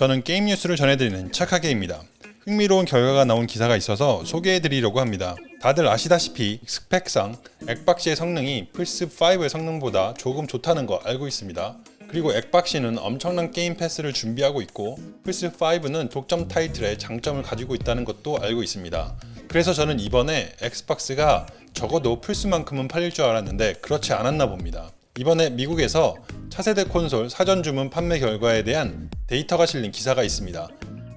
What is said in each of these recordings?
저는 게임 뉴스를 전해드리는 착하게입니다. 흥미로운 결과가 나온 기사가 있어서 소개해드리려고 합니다. 다들 아시다시피 스펙상 엑박시의 성능이 플스5의 성능보다 조금 좋다는 거 알고 있습니다. 그리고 엑박시는 엄청난 게임 패스를 준비하고 있고 플스5는 독점 타이틀의 장점을 가지고 있다는 것도 알고 있습니다. 그래서 저는 이번에 엑스박스가 적어도 플스만큼은 팔릴 줄 알았는데 그렇지 않았나 봅니다. 이번에 미국에서 차세대 콘솔 사전 주문 판매 결과에 대한 데이터가 실린 기사가 있습니다.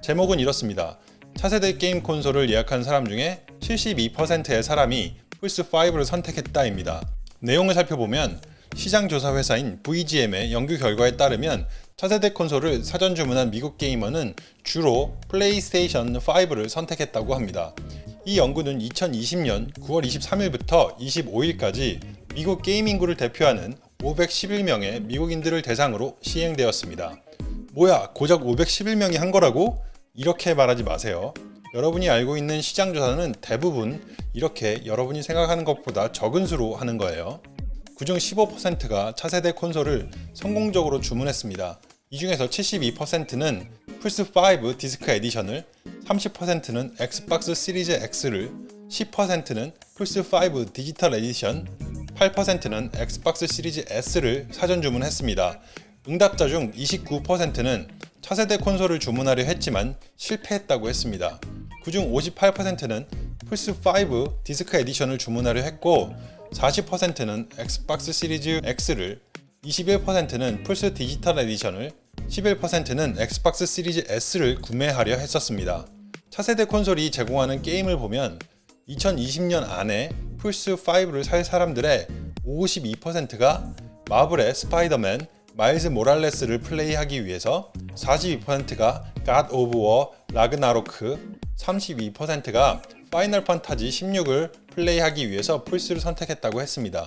제목은 이렇습니다. 차세대 게임 콘솔을 예약한 사람 중에 72%의 사람이 플스5를 선택했다입니다. 내용을 살펴보면 시장 조사 회사인 VGM의 연구 결과에 따르면 차세대 콘솔을 사전 주문한 미국 게이머는 주로 플레이스테이션 5를 선택했다고 합니다. 이 연구는 2020년 9월 23일부터 25일까지 미국 게임 인구를 대표하는 511명의 미국인들을 대상으로 시행되었습니다. 뭐야 고작 511명이 한 거라고? 이렇게 말하지 마세요. 여러분이 알고 있는 시장 조사는 대부분 이렇게 여러분이 생각하는 것보다 적은 수로 하는 거예요. 그중 15%가 차세대 콘솔을 성공적으로 주문했습니다. 이 중에서 72%는 플스5 디스크 에디션을, 30%는 엑스박스 시리즈 X를, 10%는 플스5 디지털 에디션, 8%는 엑스박스 시리즈 S를 사전 주문했습니다. 응답자 중 29%는 차세대 콘솔을 주문하려 했지만 실패했다고 했습니다. 그중 58%는 플스5 디스크 에디션을 주문하려 했고 40%는 엑스박스 시리즈 X를 21%는 플스 디지털 에디션을 11%는 엑스박스 시리즈 S를 구매하려 했었습니다. 차세대 콘솔이 제공하는 게임을 보면 2020년 안에 플스5를 살 사람들의 52%가 마블의 스파이더맨, 마일즈 모랄레스를 플레이하기 위해서 42%가 갓 오브 워 라그나로크, 32%가 파이널 판타지 16을 플레이하기 위해서 플스를 선택했다고 했습니다.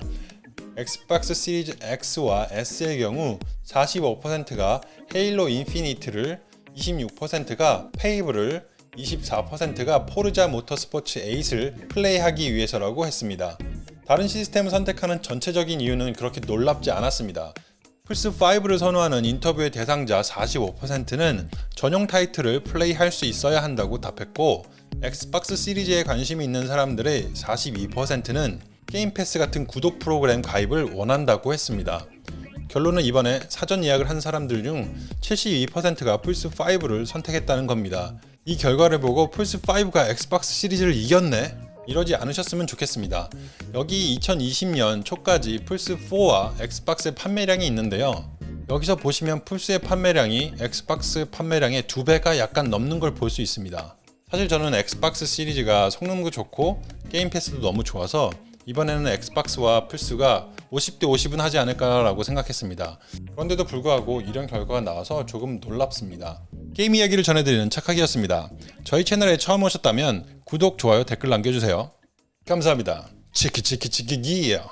엑스박스 시리즈 X와 S의 경우 45%가 헤일로 인피니트를 26%가 페이블을 24%가 포르자 모터스포츠 8을 플레이하기 위해서라고 했습니다. 다른 시스템을 선택하는 전체적인 이유는 그렇게 놀랍지 않았습니다. 플스5를 선호하는 인터뷰의 대상자 45%는 전용 타이틀을 플레이할 수 있어야 한다고 답했고 엑스박스 시리즈에 관심이 있는 사람들의 42%는 게임 패스 같은 구독 프로그램 가입을 원한다고 했습니다. 결론은 이번에 사전 예약을 한 사람들 중 72%가 플스5를 선택했다는 겁니다. 이 결과를 보고 플스5가 엑스박스 시리즈를 이겼네? 이러지 않으셨으면 좋겠습니다. 여기 2020년 초까지 플스4와 엑스박스의 판매량이 있는데요. 여기서 보시면 플스의 판매량이 엑스박스 판매량의 2배가 약간 넘는 걸 볼 수 있습니다. 사실 저는 엑스박스 시리즈가 성능도 좋고 게임 패스도 너무 좋아서 이번에는 엑스박스와 플스가 50대 50은 하지 않을까라고 생각했습니다. 그런데도 불구하고 이런 결과가 나와서 조금 놀랍습니다. 게임 이야기를 전해드리는 착하기였습니다. 저희 채널에 처음 오셨다면 구독, 좋아요, 댓글 남겨주세요. 감사합니다. 치키치키치키기요.